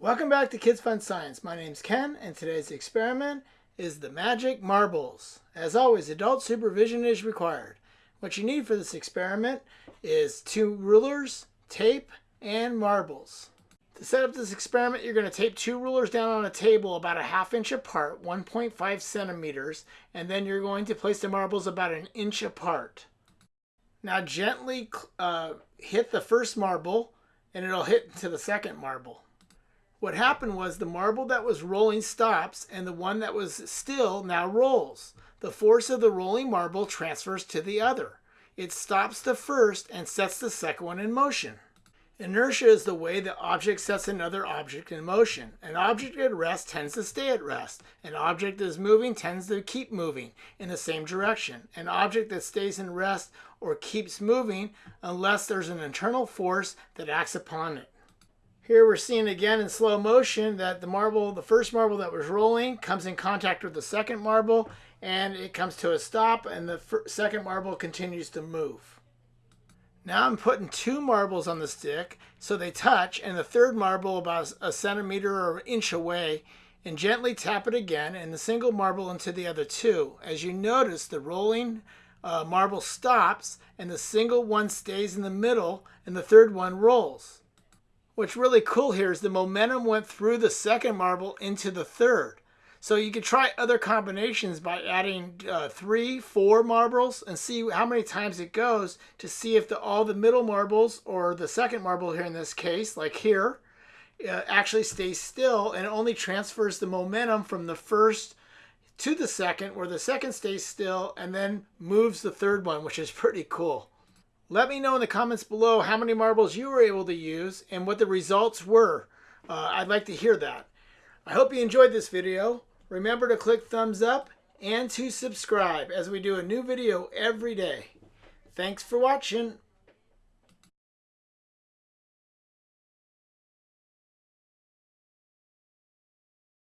Welcome back to Kids Fun Science. My name's Ken, and today's experiment is the magic marbles. As always, adult supervision is required. What you need for this experiment is two rulers, tape, and marbles. To set up this experiment, you're going to tape two rulers down on a table about a half inch apart, 1.5 centimeters, and then you're going to place the marbles about an inch apart. Now gently uh, hit the first marble, and it'll hit to the second marble. What happened was the marble that was rolling stops and the one that was still now rolls. The force of the rolling marble transfers to the other. It stops the first and sets the second one in motion. Inertia is the way the object sets another object in motion. An object at rest tends to stay at rest. An object that is moving tends to keep moving in the same direction. An object that stays in rest or keeps moving unless there's an internal force that acts upon it. Here we're seeing again in slow motion that the marble, the first marble that was rolling, comes in contact with the second marble and it comes to a stop and the second marble continues to move. Now I'm putting two marbles on the stick so they touch and the third marble about a centimeter or an inch away and gently tap it again and the single marble into the other two. As you notice the rolling uh, marble stops and the single one stays in the middle and the third one rolls. What's really cool here is the momentum went through the second marble into the third. So you could try other combinations by adding uh, three, four marbles and see how many times it goes to see if the, all the middle marbles or the second marble here in this case, like here, uh, actually stays still and only transfers the momentum from the first to the second where the second stays still and then moves the third one, which is pretty cool. Let me know in the comments below how many marbles you were able to use and what the results were. Uh, I'd like to hear that. I hope you enjoyed this video. Remember to click thumbs up and to subscribe as we do a new video every day. Thanks for watching.